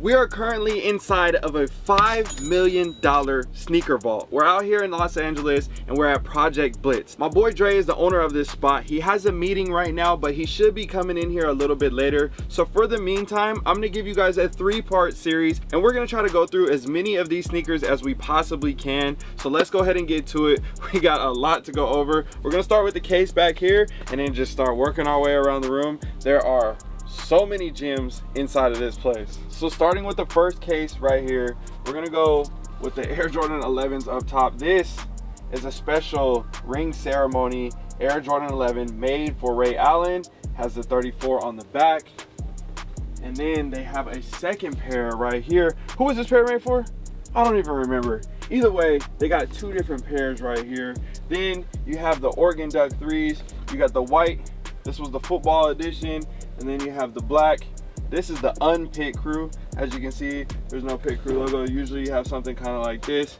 We are currently inside of a $5 million sneaker vault. We're out here in Los Angeles and we're at Project Blitz. My boy Dre is the owner of this spot. He has a meeting right now, but he should be coming in here a little bit later. So for the meantime, I'm gonna give you guys a three part series and we're gonna try to go through as many of these sneakers as we possibly can. So let's go ahead and get to it. We got a lot to go over. We're gonna start with the case back here and then just start working our way around the room. There are so many gems inside of this place. So starting with the first case right here we're gonna go with the air jordan 11s up top. This is a special ring ceremony. Air jordan 11 made for ray allen has the 34 on the back. And then they have a second pair right here. Who was this pair made for? I don't even remember. Either way they got two different pairs right here. Then you have the oregon duck threes. You got the white. This was the football edition and then you have the black. This is the unpit crew. As you can see there's no pit crew logo. Usually you have something kind of like this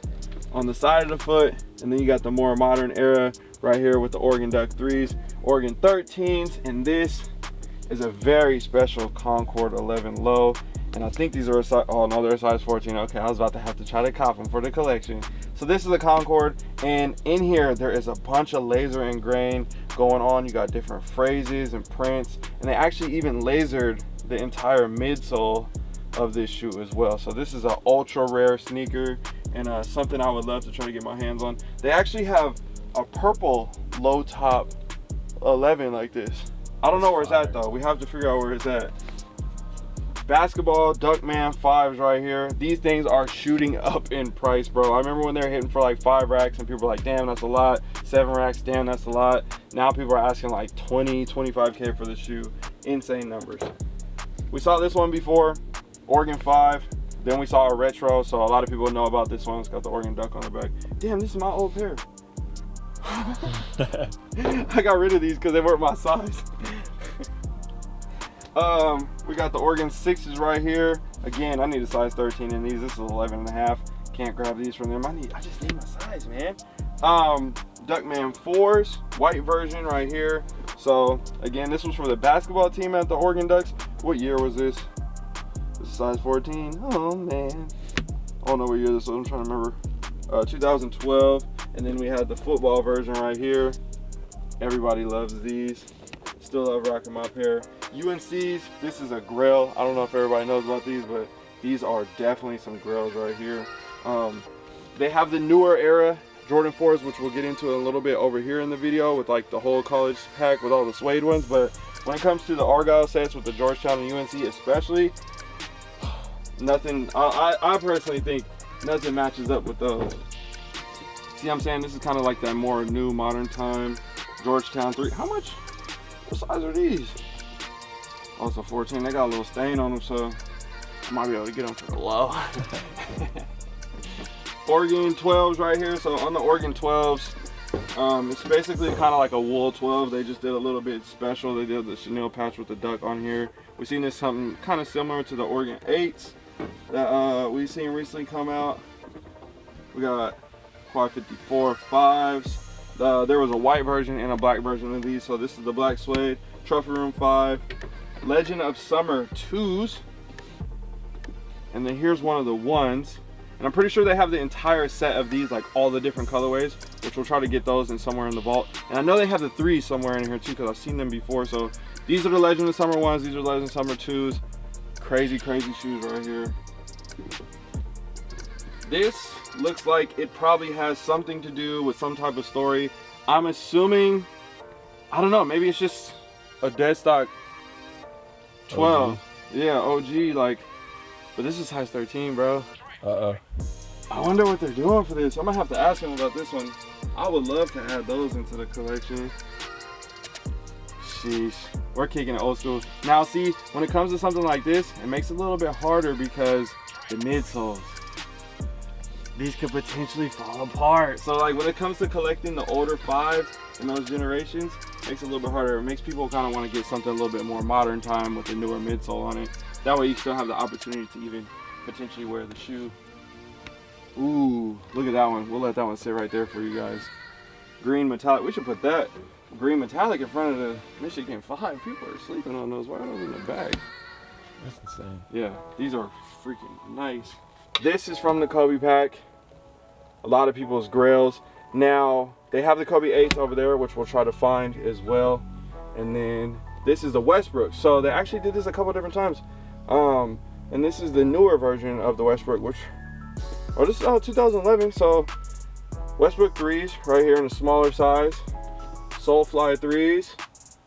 on the side of the foot. And then you got the more modern era right here with the oregon duck 3s oregon 13s and this is a very special concord 11 low. And i think these are a size oh no they're a size 14 okay i was about to have to try to cop them for the collection. So this is a concord. And in here there is a bunch of laser engrain going on you got different phrases and prints and they actually even lasered the entire midsole of this shoe as well. So this is an ultra rare sneaker and uh, something i would love to try to get my hands on. They actually have a purple low top 11 like this. I don't know where it's at though. We have to figure out where it's at basketball duckman fives right here. These things are shooting up in price bro. I remember when they were hitting for like five racks and people were like damn that's a lot. Seven racks damn that's a lot. Now people are asking like 20 25k for the shoe. Insane numbers. We saw this one before oregon 5 then we saw a retro so a lot of people know about this one. It's got the oregon duck on the back. Damn this is my old pair. I got rid of these because they weren't my size um we got the oregon sixes right here. Again i need a size 13 in these. This is 11 and a half. Can't grab these from them. I need i just need my size man. Um duckman fours white version right here. So again this was for the basketball team at the oregon ducks. What year was this? This is size 14 oh man. I don't know what year this was. I'm trying to remember. Uh 2012 and then we had the football version right here. Everybody loves these. Still love rocking my pair UNC's, this is a grill. I don't know if everybody knows about these, but these are definitely some grills right here. Um, they have the newer era Jordan 4s, which we'll get into a little bit over here in the video with like the whole college pack with all the suede ones. But when it comes to the Argyle sets with the Georgetown and UNC especially, nothing, I, I, personally think nothing matches up with those. See what I'm saying? This is kind of like that more new modern time Georgetown 3. How much? What size are these? Also 14, they got a little stain on them, so I might be able to get them for the low. Oregon 12s right here. So on the Oregon 12s, um, it's basically kind of like a wool 12. They just did a little bit special. They did the chenille patch with the duck on here. We've seen this something kind of similar to the Oregon 8s that uh, we've seen recently come out. We got Quai 54 5s. Uh, there was a white version and a black version of these. So this is the black suede, Trophy Room 5, Legend of Summer 2s. And then here's one of the ones. And I'm pretty sure they have the entire set of these, like all the different colorways, which we'll try to get those in somewhere in the vault. And I know they have the three somewhere in here too, because I've seen them before. So these are the Legend of Summer ones. These are Legend of Summer 2s. Crazy, crazy shoes right here. This looks like it probably has something to do with some type of story. I'm assuming, I don't know, maybe it's just a dead stock 12. OG. Yeah, OG, like, but this is size 13, bro. Uh-oh. I wonder what they're doing for this. I'm gonna have to ask them about this one. I would love to add those into the collection. Sheesh, we're kicking it old school. Now see, when it comes to something like this, it makes it a little bit harder because the midsoles, these could potentially fall apart. So like when it comes to collecting the older fives in those generations, makes it a little bit harder. It makes people kind of want to get something a little bit more modern time with the newer midsole on it. That way you still have the opportunity to even potentially wear the shoe. Ooh, look at that one. We'll let that one sit right there for you guys. Green metallic. We should put that green metallic in front of the Michigan 5. People are sleeping on those. Why are those in the bag? That's insane. Yeah, these are freaking nice. This is from the Kobe pack. A lot of people's grails. Now, they have the Kobe 8s over there, which we'll try to find as well. And then this is the Westbrook. So they actually did this a couple different times. Um, and this is the newer version of the Westbrook, which, oh, this is oh, 2011. So Westbrook 3s right here in a smaller size. Soulfly 3s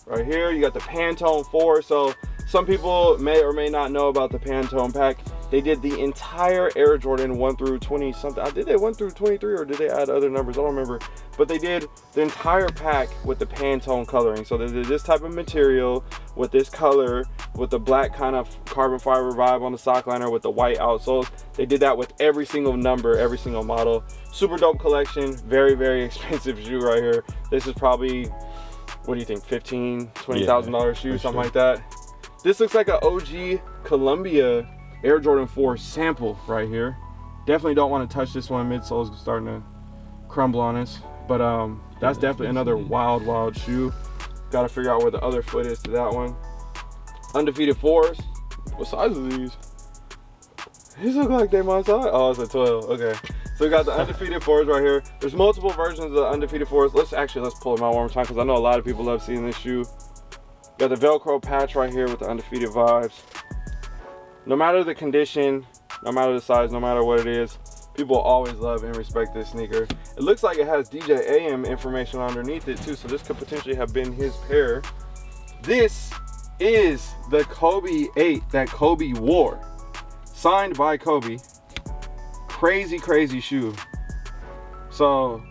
right here. You got the Pantone 4. So some people may or may not know about the Pantone pack. They did the entire Air Jordan 1 through 20 something. I did they 1 through 23 or did they add other numbers? I don't remember. But they did the entire pack with the Pantone coloring. So they did this type of material with this color, with the black kind of carbon fiber vibe on the sock liner with the white outsoles. They did that with every single number, every single model. Super dope collection. Very, very expensive shoe right here. This is probably, what do you think, 15, $20,000 yeah, shoe, something sure. like that. This looks like an OG Columbia Air Jordan 4 sample right here. Definitely don't want to touch this one. Midsole is starting to crumble on us. But um, that's definitely another wild, wild shoe. Got to figure out where the other foot is to that one. Undefeated 4s. What size are these? These look like they my size. Oh, it's a 12. Okay. So we got the undefeated 4s right here. There's multiple versions of the undefeated 4s. Let's actually, let's pull them out one more time because I know a lot of people love seeing this shoe. Got the Velcro patch right here with the undefeated vibes no matter the condition, no matter the size, no matter what it is, people always love and respect this sneaker. It looks like it has DJ AM information underneath it too, so this could potentially have been his pair. This is the Kobe 8 that Kobe wore. Signed by Kobe. Crazy, crazy shoe. So,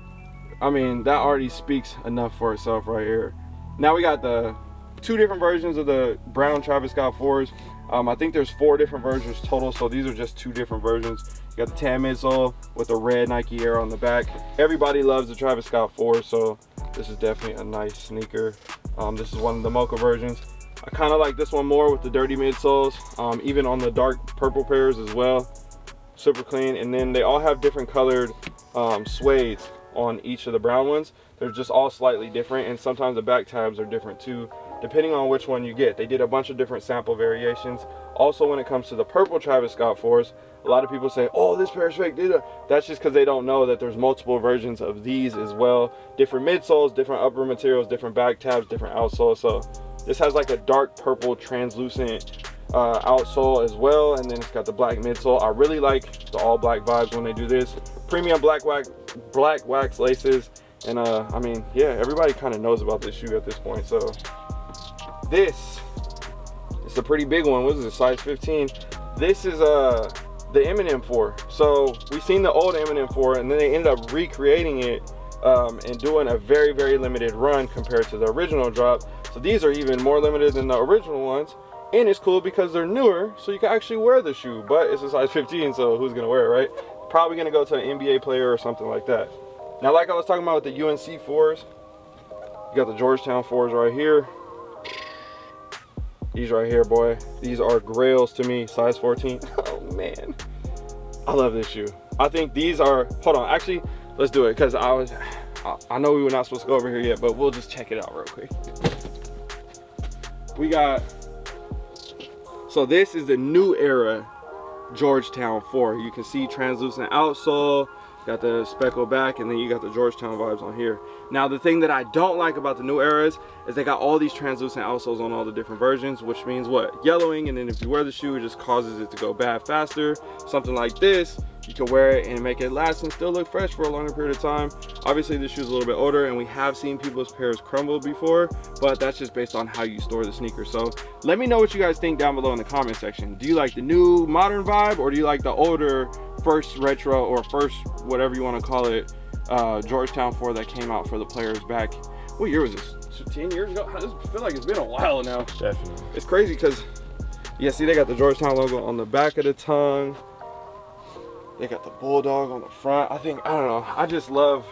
I mean, that already speaks enough for itself right here. Now we got the two different versions of the brown Travis Scott 4s. Um, I think there's four different versions total, so these are just two different versions. You got the tan midsole with the red Nike Air on the back. Everybody loves the Travis Scott 4, so this is definitely a nice sneaker. Um, this is one of the Mocha versions. I kind of like this one more with the dirty midsoles, um, even on the dark purple pairs as well. Super clean, and then they all have different colored um, on each of the brown ones. They're just all slightly different, and sometimes the back tabs are different too depending on which one you get. They did a bunch of different sample variations. Also, when it comes to the purple Travis Scott 4s, a lot of people say, oh, this pair is fake. That's just because they don't know that there's multiple versions of these as well. Different midsoles, different upper materials, different back tabs, different outsoles. So this has like a dark purple translucent uh, outsole as well. And then it's got the black midsole. I really like the all black vibes when they do this. Premium black wax, black wax laces. And uh, I mean, yeah, everybody kind of knows about this shoe at this point. So this it's a pretty big one. What is it size 15 this is uh the Eminem 4 so we've seen the old Eminem 4 and then they ended up recreating it um, and doing a very very limited run compared to the original drop. So these are even more limited than the original ones. And it's cool because they're newer so you can actually wear the shoe but it's a size 15 so who's gonna wear it right? Probably gonna go to an NBA player or something like that. Now like I was talking about with the UNC 4s you got the Georgetown 4s right here these right here, boy. These are grails to me, size 14. Oh man, I love this shoe. I think these are, hold on, actually, let's do it. Cause I was, I know we were not supposed to go over here yet, but we'll just check it out real quick. We got, so this is the new era Georgetown 4. You can see translucent outsole, got the speckle back and then you got the Georgetown vibes on here. Now the thing that I don't like about the new eras is they got all these translucent outsoles on all the different versions which means what? Yellowing and then if you wear the shoe it just causes it to go bad faster. Something like this you can wear it and make it last and still look fresh for a longer period of time. Obviously this shoe is a little bit older and we have seen people's pairs crumble before but that's just based on how you store the sneaker so let me know what you guys think down below in the comment section. Do you like the new modern vibe or do you like the older first retro or first whatever you want to call it uh, Georgetown 4 that came out for the players back what year was this? 10 years ago? I just feel like it's been a while now. Definitely. It's crazy because yeah see they got the Georgetown logo on the back of the tongue. They got the bulldog on the front. I think i don't know. I just love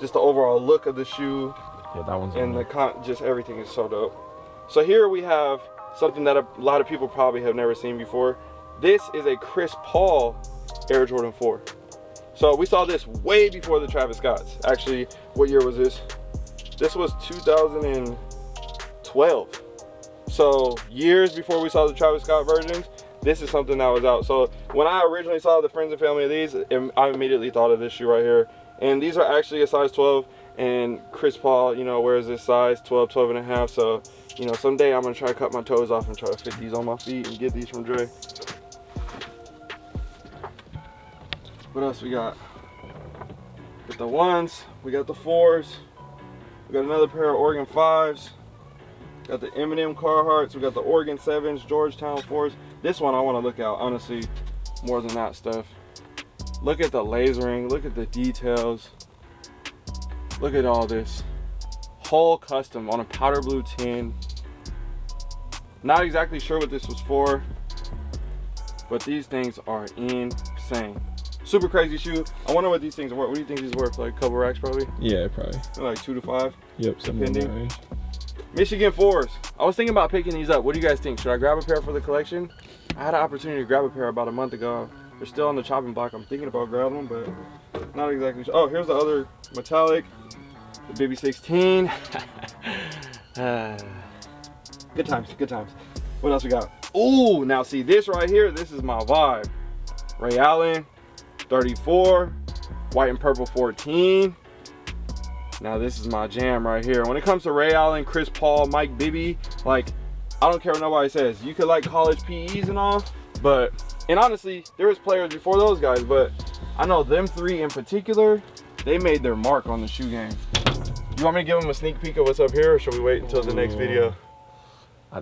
just the overall look of the shoe. Yeah that one's and the con just everything is so dope. So here we have something that a lot of people probably have never seen before. This is a chris paul air jordan 4 so we saw this way before the travis scotts actually what year was this this was 2012 So years before we saw the Travis Scott versions, this is something that was out. So when I originally saw the friends and family of these, I immediately thought of this shoe right here. And these are actually a size 12 and Chris Paul, you know, wears this size 12, 12 and a half. So, you know, someday I'm gonna try to cut my toes off and try to fit these on my feet and get these from Dre. What else we got? Got the ones, we got the fours, we got another pair of Oregon fives, got the Eminem Carhartts, we got the Oregon sevens, Georgetown fours. This one I want to look out, honestly, more than that stuff. Look at the lasering, look at the details. Look at all this. Whole custom on a powder blue tin. Not exactly sure what this was for, but these things are insane. Super crazy shoe. I wonder what these things are worth. What do you think these are worth? Like a couple racks probably? Yeah, probably. Like two to five? Yep, depending. Michigan fours. I was thinking about picking these up. What do you guys think? Should I grab a pair for the collection? I had an opportunity to grab a pair about a month ago. They're still on the chopping block. I'm thinking about grabbing them, but not exactly sure. Oh, here's the other metallic, the Baby 16. Uh, good times, good times. What else we got? Ooh, now see this right here, this is my vibe. Ray Allen, 34, white and purple 14. Now this is my jam right here. When it comes to Ray Allen, Chris Paul, Mike Bibby, like, I don't care what nobody says. You could like college PEs and all, but and honestly, there was players before those guys, but I know them three in particular, they made their mark on the shoe game. You want me to give them a sneak peek of what's up here, or should we wait until the next video?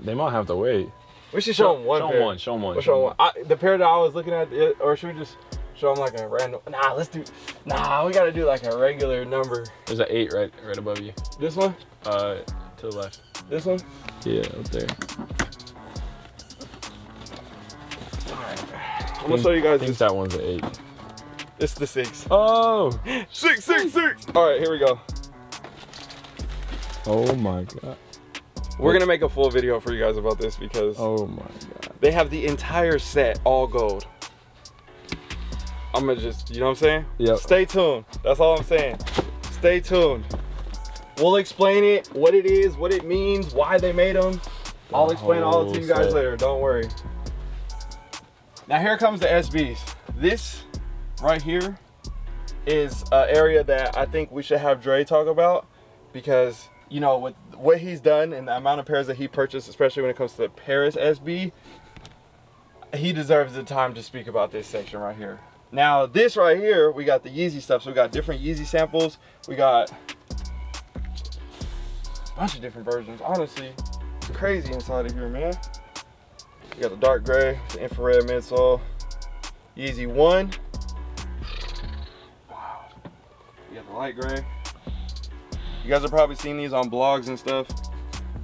They might have to wait. We should show, show them one. Show them one. Show them one. We'll show, them one. I, the pair that I was looking at, or should we just show them like a random? Nah, let's do. Nah, we gotta do like a regular number. There's an eight right, right above you. This one? Uh, to the left. This one? Yeah, up there. I'm gonna show you guys. I think this. that one's an eight. It's the six. Oh, six, six, six. All right, here we go. Oh my god. We're gonna make a full video for you guys about this because oh my god, they have the entire set all gold. I'm gonna just, you know what I'm saying? Yeah. Stay tuned. That's all I'm saying. Stay tuned. We'll explain it, what it is, what it means, why they made them. I'll explain all to you oh, guys set. later. Don't worry. Now here comes the SBs. This right here is an area that I think we should have Dre talk about because you know with what he's done and the amount of pairs that he purchased, especially when it comes to the Paris SB, he deserves the time to speak about this section right here. Now this right here, we got the Yeezy stuff. So we got different Yeezy samples. We got a bunch of different versions. Honestly, crazy inside of here, man. You got the dark gray, the infrared midsole, Yeezy 1. Wow. You got the light gray. You guys have probably seen these on blogs and stuff.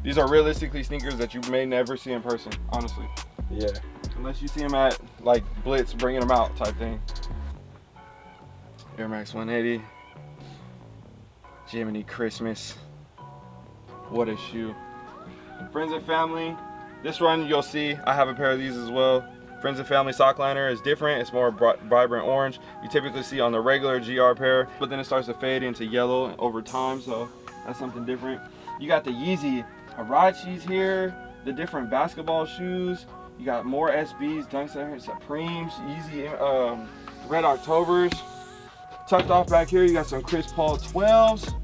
These are realistically sneakers that you may never see in person, honestly. Yeah. Unless you see them at like Blitz bringing them out type thing. Air Max 180. Jiminy Christmas. What a shoe. Friends and family, this run you'll see, I have a pair of these as well. Friends and Family sock liner is different. It's more vibrant orange. You typically see on the regular GR pair, but then it starts to fade into yellow over time, so that's something different. You got the Yeezy Huaraches here, the different basketball shoes. You got more SBs, Dunk Supremes, Yeezy um, Red Octobers. Tucked off back here, you got some Chris Paul 12s.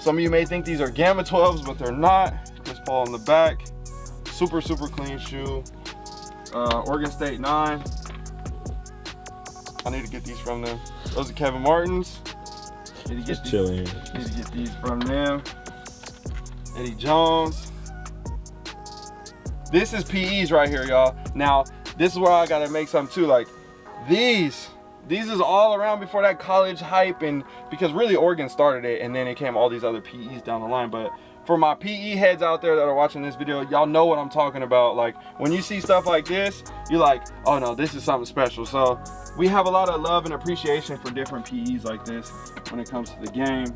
Some of you may think these are Gamma 12s, but they're not. Chris Paul in the back. Super super clean shoe. Uh, Oregon State 9 I need to get these from them. Those are Kevin Martins. Need to get these, chilling. need to get these from them. Eddie Jones. This is PEs right here y'all. Now this is where I gotta make some too. Like these these is all around before that college hype and because really Oregon started it and then it came all these other PEs down the line but for my PE heads out there that are watching this video, y'all know what I'm talking about. Like when you see stuff like this, you're like, oh no, this is something special. So we have a lot of love and appreciation for different PEs like this when it comes to the game.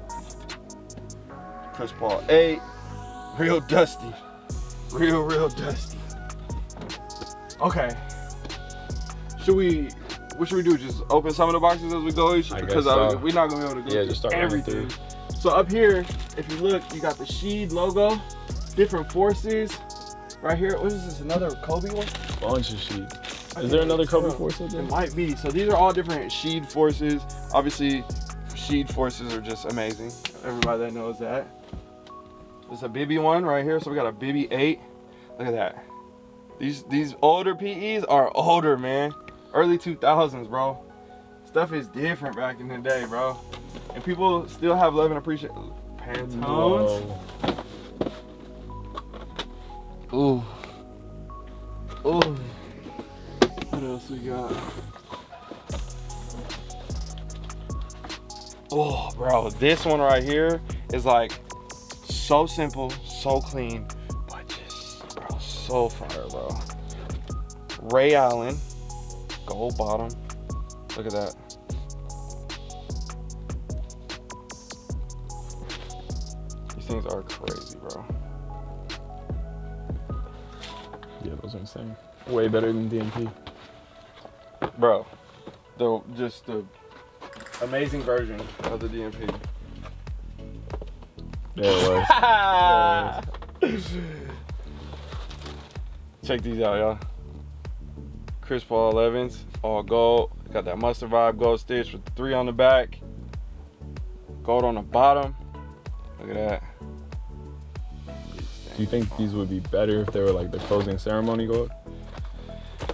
Chris Paul 8, real dusty. Real, real dusty. Okay. Should we, what should we do? Just open some of the boxes as we go? Because so. we're not gonna be able to go yeah, just start everything. So up here, if you look, you got the Sheed logo, different forces. right here. What is this? Another Kobe one? Bunch of sheet. Is there another Kobe force up It there? might be. So these are all different sheed forces. Obviously, sheed forces are just amazing. Everybody that knows that. There's a Bibby one right here. So we got a Bibby 8. Look at that. These these older PEs are older, man. Early 2000s, bro. Stuff is different back in the day, bro. And people still have love and appreciation. Pantones. Whoa. Ooh. Ooh. What else we got? Oh, bro, this one right here is like so simple, so clean, but just, bro, so fire, bro. Ray Allen, gold bottom. Look at that. These things are crazy, bro. Yeah, those are insane. Way better than DMP. bro the just the amazing version of the dmp There it was. check these out y'all chris paul 11s all gold got that mustard vibe gold stitch with three on the back gold on the bottom look at that Do you think these would be better if they were like the closing ceremony gold?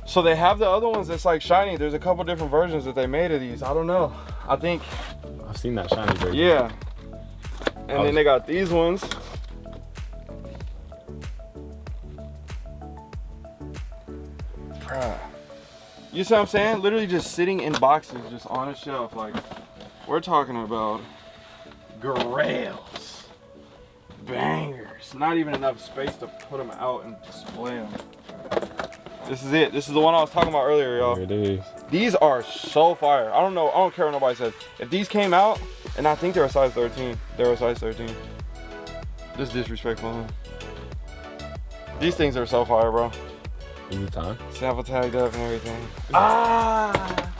so they have the other ones that's like shiny there's a couple different versions that they made of these i don't know i think I've seen that shiny version. Yeah. And was- then they got these ones. You see what I'm saying? Literally just sitting in boxes, just on a shelf. Like, we're talking about grails, bangers. Not even enough space to put them out and display them. This is it. This is the one I was talking about earlier, y'all. It is. These are so fire. I don't know. I don't care what nobody says. If these came out, and I think they're a size 13, they're a size 13. This is disrespectful. These things are so fire, bro. Time? Sample tagged up and everything. Ah,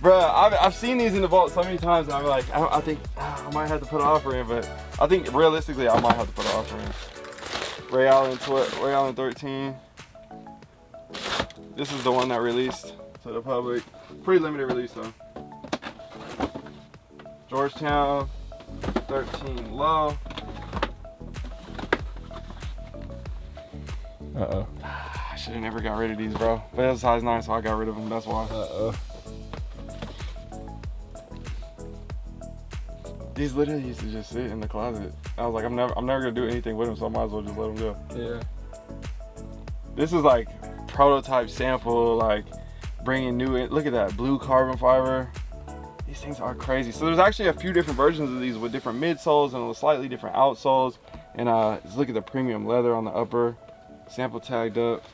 bro. I've, I've seen these in the vault so many times, I'm like, I, I think ah, I might have to put an offer in, but I think realistically, I might have to put an offer in. Ray Allen, Ray Allen 13. This is the one that released to the public. Pretty limited release though. Georgetown 13 low. Uh oh. I should have never got rid of these, bro. But it's size 9, so I got rid of them. That's why. Uh oh. These literally used to just sit in the closet. I was like, I'm never, I'm never gonna do anything with them, so I might as well just let them go. Yeah. This is like prototype sample, like bringing new in. Look at that blue carbon fiber. These things are crazy. So there's actually a few different versions of these with different midsoles and slightly different outsoles. And uh, just look at the premium leather on the upper, sample tagged up.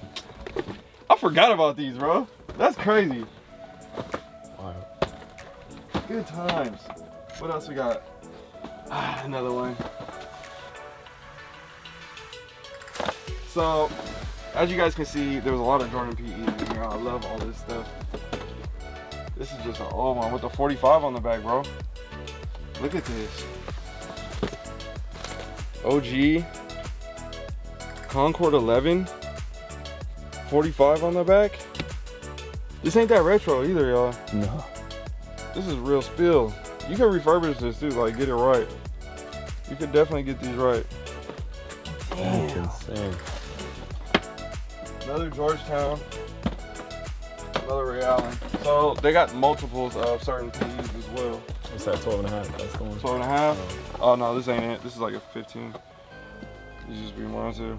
I forgot about these, bro. That's crazy. Wow. Good times. What else we got? Ah, another one. So, as you guys can see, there was a lot of Jordan PE in here. I love all this stuff. This is just an old one with the 45 on the back, bro. Look at this. OG Concord 11 45 on the back. This ain't that retro either, y'all. No. This is real spill. You can refurbish this too, like get it right. You could definitely get these right. That's insane. Another Georgetown. Another Ray Allen. So they got multiples of certain PEs as well. What's that? 12 and a half. That's the one. 12 and a half. Oh, oh no, this ain't it. This is like a 15. You just be more into.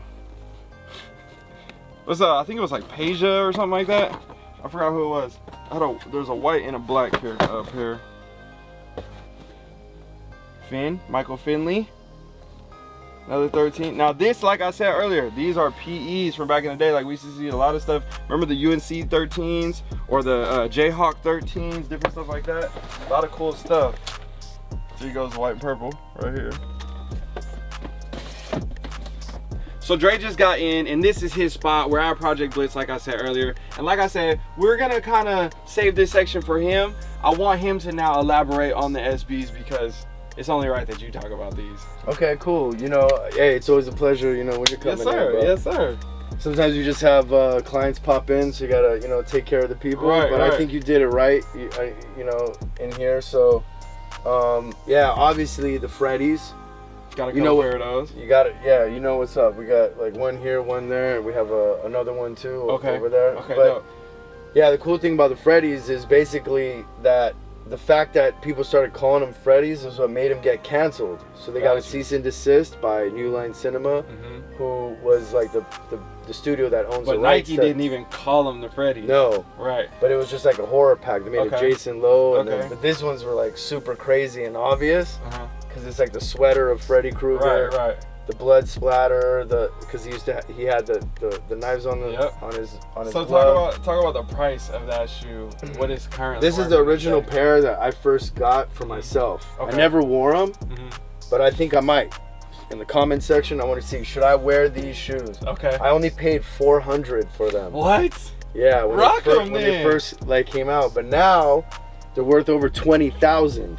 What's uh? I think it was like Peja or something like that. I forgot who it was. I had a there's a white and a black pair uh, pair. Finn, Michael Finley. Another 13. Now this, like I said earlier, these are PEs from back in the day. Like we used to see a lot of stuff. Remember the UNC 13s or the uh, Jayhawk 13s, different stuff like that. A lot of cool stuff. Here goes white and purple right here. So Dre just got in and this is his spot. We're at Project Blitz like I said earlier. And like I said, we're gonna kind of save this section for him. I want him to now elaborate on the SBs because it's only right that you talk about these. Okay, cool. You know, hey, it's always a pleasure. You know when you're coming Yes sir, in, yes sir. sometimes you just have uh, clients pop in, so you gotta you know take care of the people. Right, but I think you did it right, you, I, you know, in here. So um, yeah, obviously the Freddies. Got a You know what- pair of those. You got it. Yeah, you know what's up. We got like one here, one there. We have a, another one too Okay. over there. Okay, But dope. yeah, the cool thing about the Freddies is basically that the fact that people started calling them Freddies is what made them get canceled. So they got a cease and desist by New Line Cinema, Mhm. who was like the the, the studio that owns But the rights. Nike didn't even call them the Freddies. No, Right. but it was just like a horror pack. They made Okay. a Jason Lowe, and Okay. then, but these ones were like super crazy and obvious Uh-huh. Because it's like the sweater of Freddy Krueger, Right, right. the blood splatter, the because he used to ha- he had the, the, the knives on the Yep. on his on his So glove. talk about talk about the price of that shoe. What is currently? this is the original pair that I first got for myself. Okay. I never wore them, Mhm. but I think I might. In the comment section, I want to see should I wear these shoes. Okay. I only paid 400 for them. What? Yeah, when, Rock they, when they first like came out, but now they're worth over 20,000,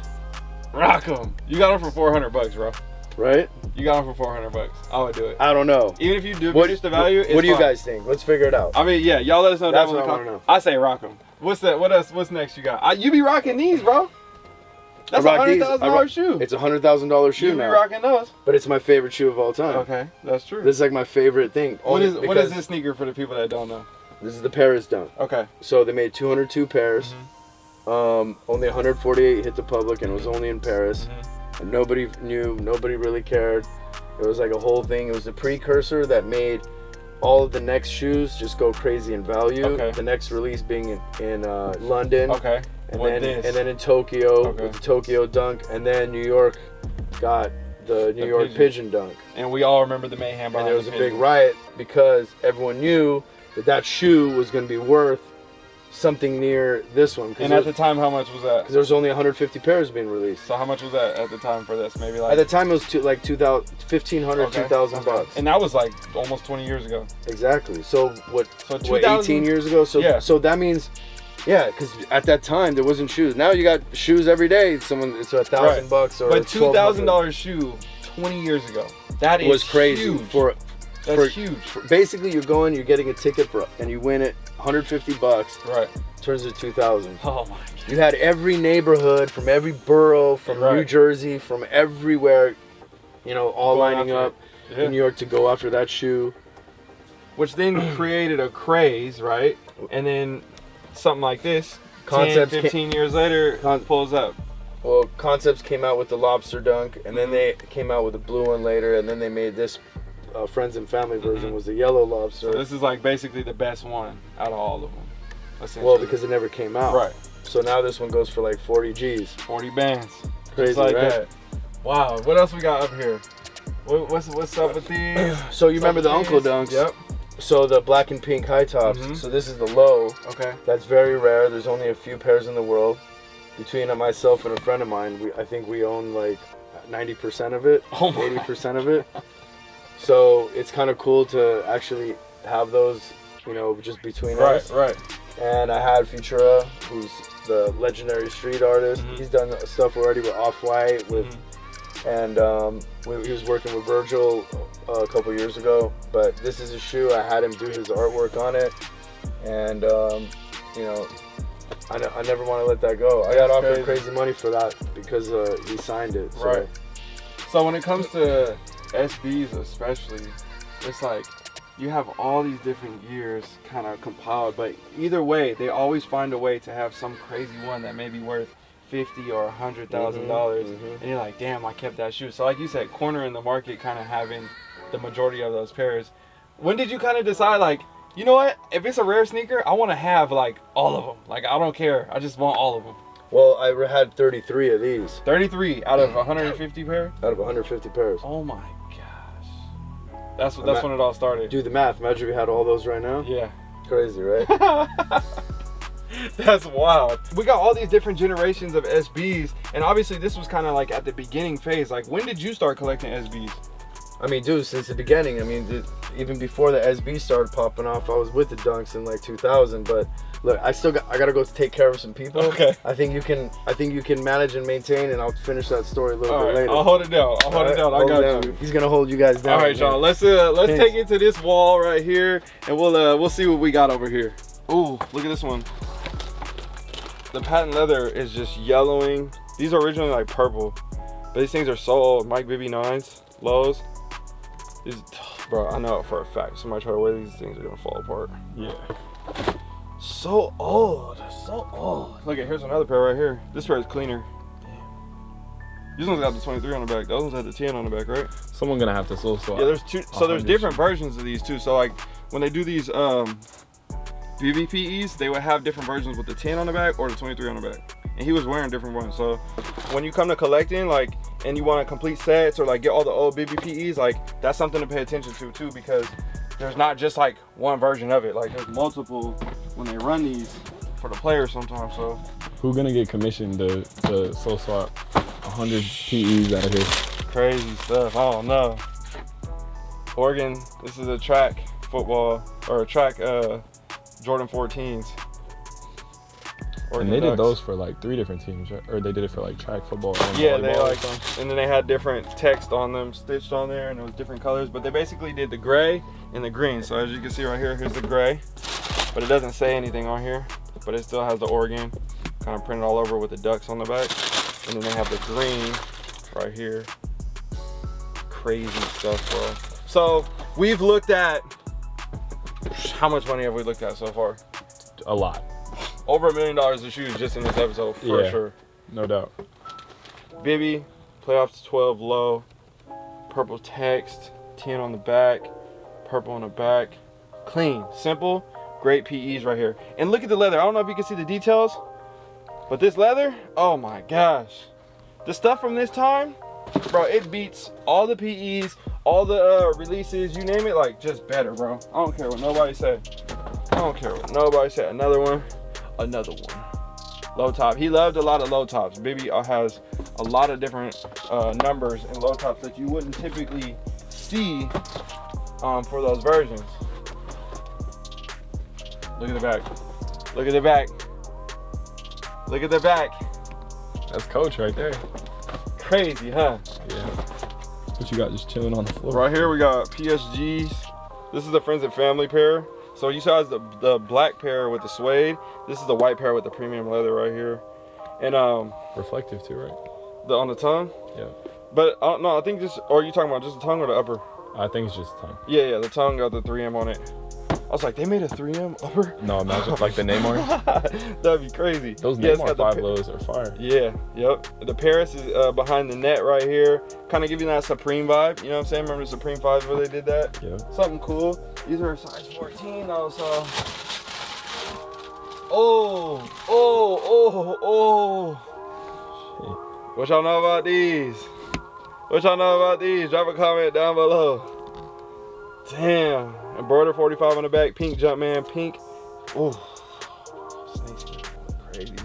Rock 'em. You got them for 400 bucks, bro. right? You got them for 400 bucks. I would do it. I don't know. Even if you do What, reduce the value, what, it's what do you fine. guys think? Let's figure it out. I mean, yeah, y'all let us know. That's what I com- wanna know. I say rock 'em. What's that? What else? What's next? You got? I, you be rocking these, bro. That's a rock hundred these. I thousand rock- dollar shoe. It's a hundred thousand dollar shoe you be now, rocking those. but it's my favorite shoe of all time. Okay, that's true. This is like my favorite thing. what only is what because is this sneaker for the people that don't know? This is the Paris Dunk. Okay. So they made 202 pairs. Mm-hmm. Um, only 148 hit the public, and it was only in Paris. Mm-hmm. And nobody knew. Nobody really cared. It was like a whole thing. It was the precursor that made all of the next shoes just go crazy in value. Okay. The next release being in, in uh, London, Okay. and what then this? and then in Tokyo Okay. with the Tokyo Dunk, and then New York got the New The York pigeon. pigeon. Dunk. and we all remember the mayhem And there was the a big riot because everyone knew that that shoe was going to be worth something near this one And at the time, how much was that? there was only 150 pairs being released. So how much was that at the time for this? Maybe like At the time, it was two, like 2,000, 1,500, Okay, 2,000 okay. bucks. And that was like almost 20 years ago. Exactly. So what? So what 18 years ago. So Yeah. so that means, yeah, because at that time there wasn't shoes. Now you got shoes every day. Someone it's a thousand bucks or But two thousand $1,200. dollars shoe 20 years ago. That is was crazy huge. for That's for- huge. basically you're going, you're getting a ticket for, and you win it 150 bucks. Right. Turns to 2,000. Oh my god. You had every neighborhood from every borough, from New Jersey, from everywhere, you know, all Going lining up. Yeah. in New York to go after that shoe. Which then created a craze, right? And then something like this, Concepts 10, ca- 15 years later, pulls up. Well, Concepts came out with the lobster dunk, and then they came out with the blue one later, and then they made this uh, friends and family version Mhm. was the yellow lobster. So this is like basically the best one out of all of them. Well, because it never came out. right, So now this one goes for like 40 G's. 40 bands, Crazy, just like right? that. Wow. What else we got up here? What, what's what's up with these? So you remember the Some Uncle these? Dunks? Yep. So the black and pink high tops. Mhm. So this is the low. Okay. That's very rare. There's only a few pairs in the world. Between myself and a friend of mine, we I think we own like 90% of it, Oh 80% of it. So it's kind of cool to actually have those, you know, just between Right, us. right. right. And I had Futura, who's the legendary street artist. Mhm. He's done stuff already with Off White, with, Mhm. and um, we, he was working with Virgil uh, a couple years ago. But this is a shoe. I had him do his artwork on it, and um, you know, I, I never want to let that go. I got That's offered crazy. crazy money for that because uh, he signed it. So. Right. So when it comes to SBs especially, it's like you have all these different years kind of compiled, but either way, they always find a way to have some crazy one that may be worth fifty or a hundred thousand dollars, mhm. and you're like, damn, I kept that shoe. So like you said, corner in the market, kind of having the majority of those pairs. When did you kind of decide like? You know what? If it's a rare sneaker, I want to have like all of them. Like I don't care. I just want all of them. Well, I had 33 of these 33 out of 150 pair. out of 150 pairs. Oh my gosh. That's what that's when it all started. Do the math. Imagine we had all those right now. Yeah. Crazy, right? That's wild. We got all these different generations of SBs, and obviously this was kind of like at the beginning phase. Like, when did you start collecting SBs? I mean, dude, since the beginning. I mean, dude, even before the SB started popping off, I was with the Dunks in like 2000. But Look, I still got I gotta go take care of some people. Okay. I think you can I think you can manage and maintain, and I'll finish that story a little All bit right, later. I'll hold it down. I'll hold All it right, down. I got down. you. He's gonna hold you guys down. All right, y'all. Let's uh let's Thanks. take it to this wall right here, and we'll uh we'll see what we got over here. Ooh, look at this one. The patent leather is just yellowing. These are originally like purple, but these things are so old. Mike Bibby nines, lows. These, bro, I know it for a fact. Somebody try to wear these things are gonna fall apart. Yeah. So old, so old. Look at here's another pair right here. This pair is cleaner. These ones got the 23 on the back. Those ones had the 10 on the back, right? Someone gonna have to soul swap. Yeah, there's two. So there's different versions of these too. So like when they do these um BBPEs, they would have different versions with the 10 on the back or the 23 on the back. And he was wearing different ones. So when you come to collecting, like, and you want to complete sets or like get all the old BBPEs, like that's something to pay attention to too because there's not just like one version of it. Like there's multiple when they run these for the players sometimes. So Who gonna get commissioned to, to soul swap 100 PEs out of here? crazy stuff. I don't know. Oregon, this is a track football or a track uh Jordan 14s. And Oregon they did those for like three different teams, right? Or they did it for like track football and Yeah, they like, something? and then they had different text on them stitched on there, and it was different colors. But they basically did the gray and the green. So as you can see right here, here's the gray, but it doesn't say anything on here. But it still has the Oregon kind of printed all over with the ducks on the back, and then they have the green right here. Crazy stuff, bro. So we've looked at how much money have we looked at so far? A lot, Over a million dollars of shoes just in this episode for Yeah. sure. no doubt. Bibby, playoffs 12 low, purple text, 10 on the back, purple on the back. Clean, simple, great PEs right here. And look at the leather. I don't know if you can see the details, but this leather, oh my gosh. The stuff from this time, bro, it beats all the PEs, all the uh, releases, you name it, like just better, bro. I don't care what nobody say. I don't care what nobody say. Another one, another one low top. He loved a lot of low tops. Bibby has a lot of different uh, numbers and low tops that you wouldn't typically see um, for those versions. Look at the back. Look at the back. Look at the back. That's coach right there. Crazy, huh? Yeah. What you got just chilling on the floor? Right here we got PSGs. This is the friends and family pair. So you saw the the black pair with the suede. This is the white pair with the premium leather right here. And um Reflective too, right? the on the tongue. Yeah. But uh, no, I think just or are you talking about just the tongue or the upper? I think it's just tongue. Yeah, yeah, the tongue got the 3M on it. I was like, they made a 3M upper? No, imagine like the Neymar. That'd be crazy. Those Yeah, Neymar the five pa- lows are fire. Yeah, yep. The Paris is uh, behind the net right here. Kind of giving that Supreme vibe. You know what I'm saying? Remember the Supreme 5s where they did that? Yeah. Something cool. These are size 14 though, so. Oh, oh, oh, oh. What y'all know about these? What y'all know about these? Drop a comment down below. Damn. Embroider 45 on the back. Pink Jumpman. Pink. Ooh. Snakeskin. Crazy.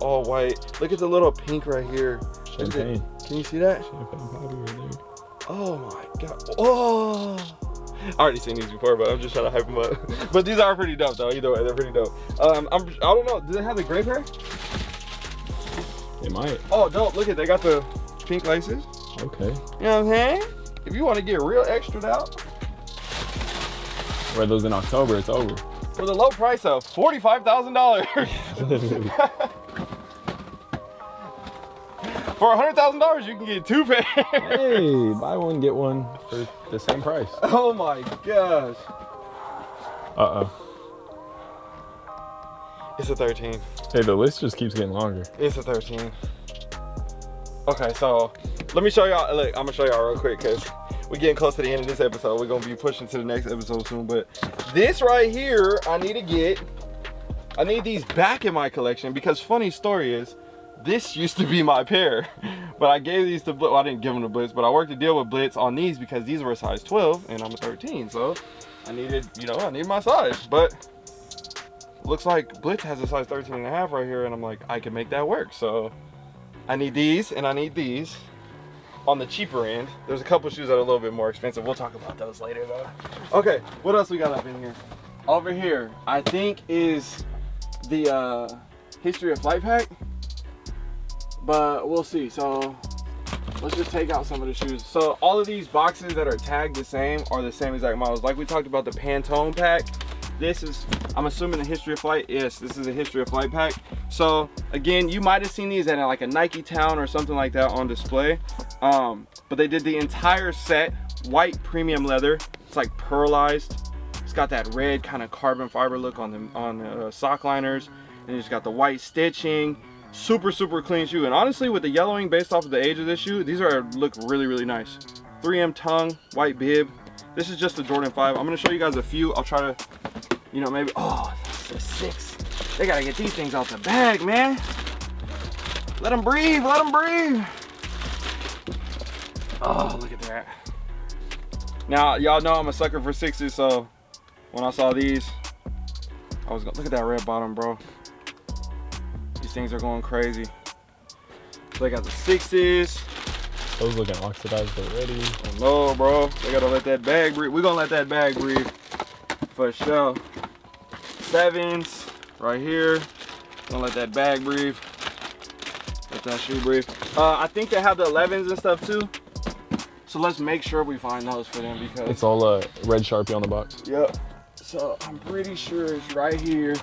All white. Look at the little pink right here. Champagne. Can you see that? Champagne right there. Oh my god. Oh. I already seen these before, but I'm just trying to hype them up. but these are pretty dope though. Either way, they're pretty dope. Um, I'm, I don't know. Do they have the gray pair? They might. Oh, dope. Look at they got the pink laces. Okay. You know what I'm saying? If you want to get real extra out Wear those in October, it's over. for the low price of forty-five thousand dollars. for hundred thousand dollars, you can get two pairs. hey, buy one, get one for the same price. oh my gosh. Uh-oh. It's a 13. Hey, the list just keeps getting longer. It's a 13. Okay, so let me show y'all. Look, I'm gonna show y'all real quick because we're getting close to the end of this episode. We're gonna be pushing to the next episode soon. But this right here, I need to get. I need these back in my collection because funny story is, this used to be my pair, but I gave these to Blitz. Well, I didn't give them to Blitz, but I worked a deal with Blitz on these because these were a size 12 and I'm a 13. So I needed, you know, I need my size. But looks like Blitz has a size 13 and a half right here, and I'm like, I can make that work. So I need these and I need these on the cheaper end. There's a couple shoes that are a little bit more expensive. We'll talk about those later though. Okay, what else we got up in here? Over here, I think is the uh, history of flight pack, but we'll see. So let's just take out some of the shoes. So all of these boxes that are tagged the same are the same exact models. Like we talked about the Pantone pack. This is, I'm assuming the history of flight. Yes, this is a history of flight pack. So again, you might have seen these at like a Nike Town or something like that on display. Um, but they did the entire set, white premium leather. It's like pearlized. It's got that red kind of carbon fiber look on the on the uh, sock liners, and it's got the white stitching. Super super clean shoe, and honestly, with the yellowing based off of the age of this shoe, these are look really really nice. 3M tongue, white bib. This is just the Jordan 5. I'm gonna show you guys a few. I'll try to, you know, maybe. Oh, the six. They gotta get these things out the bag, man. Let them breathe. Let them breathe. Oh, look at that. Now, y'all know I'm a sucker for sixes, so when I saw these, I was gonna look at that red bottom, bro. These things are going crazy. So they got the sixes. Those looking oxidized already. Oh no, bro. They gotta let that bag breathe. We're gonna let that bag breathe for sure. Sevens right here. Gonna let that bag breathe. Let that shoe breathe. Uh, I think they have the 11s and stuff too. So let's make sure we find those for them because It's all uh, red Sharpie on the box. Yep. So I'm pretty sure it's right here.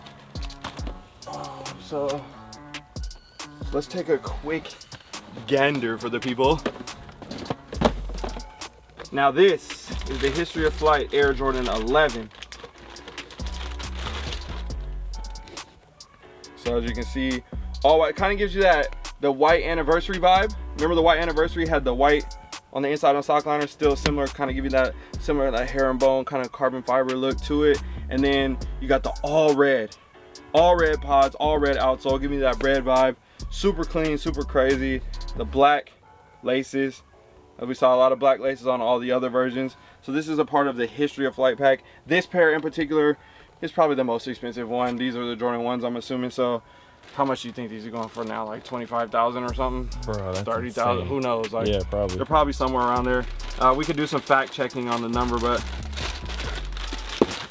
Um, so let's take a quick gander for the people. Now this is the History of Flight Air Jordan 11. So as you can see, all white kind of gives you that the white anniversary vibe. Remember the white anniversary had the white on the inside on sock liner, still similar, kind of give you that similar that hair and bone kind of carbon fiber look to it. And then you got the all red, all red pods, all red outsole, give me that red vibe. Super clean, super crazy. The black laces, we saw a lot of black laces on all the other versions. So this is a part of the history of flight pack. This pair in particular is probably the most expensive one. These are the Jordan ones, I'm assuming. So how much do you think these are going for now? Like 25,000 or something? Bro, that's 30,000, insane. who knows? Like, Yeah, probably. They're probably somewhere around there. Uh, we could do some fact checking on the number, but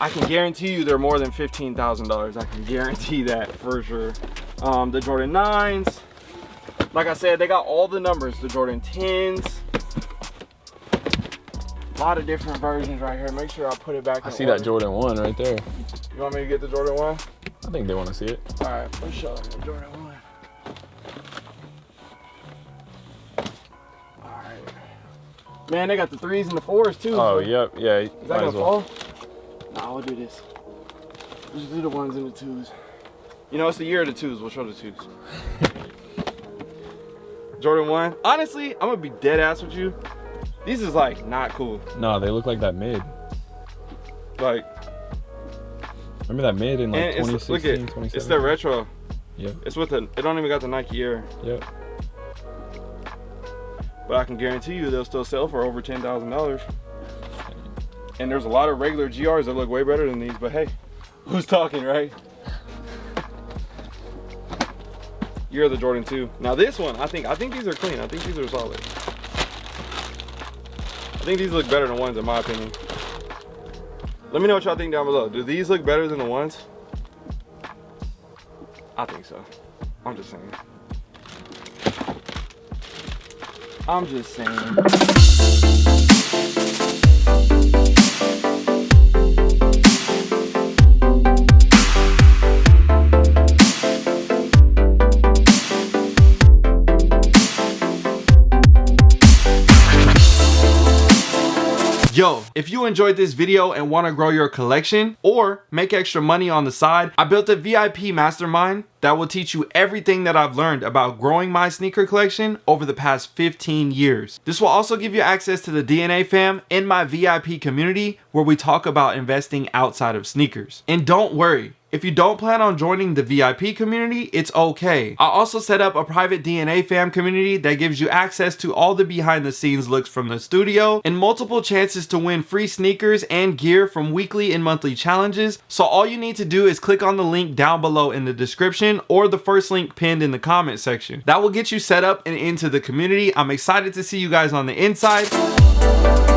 I can guarantee you they're more than $15,000. I can guarantee that for sure. Um, the Jordan 9s, like I said, they got all the numbers. The Jordan 10s, a lot of different versions right here. Make sure I put it back I see order. that Jordan 1 right there. You want me to get the Jordan 1? I think they want to see it. All right, let's show them the Jordan 1. All right. Man, they got the threes and the fours too. Oh, yep, yeah. Is that gonna well. fall? Nah, we'll do this. Let's do the ones and the twos. You know, it's the year of the twos. We'll show the twos. Jordan 1. Honestly, I'm gonna be dead ass with you. These is like not cool. No, they look like that mid. Like, Remember that mid in like and it's, 2016, look at 2017? it's the retro. Yeah. It's with the, it don't even got the Nike Air. yep. But I can guarantee you they'll still sell for over $10,000. And there's a lot of regular GRs that look way better than these, but hey, who's talking, right? You're the Jordan 2. Now this one, I think I think these are clean. I think these are solid. I think these look better than ones in my opinion. Let me know what y'all think down below. Do these look better than the ones? I think so. I'm just saying. I'm just saying. Yo, if you enjoyed this video and want to grow your collection or make extra money on the side, I built a VIP mastermind that will teach you everything that I've learned about growing my sneaker collection over the past 15 years. This will also give you access to the DNA fam in my VIP community where we talk about investing outside of sneakers. And don't worry, if you don't plan on joining the VIP community, it's okay. I also set up a private DNA fam community that gives you access to all the behind the scenes looks from the studio and multiple chances to win free sneakers and gear from weekly and monthly challenges. So all you need to do is click on the link down below in the description or the first link pinned in the comment section. That will get you set up and into the community. I'm excited to see you guys on the inside.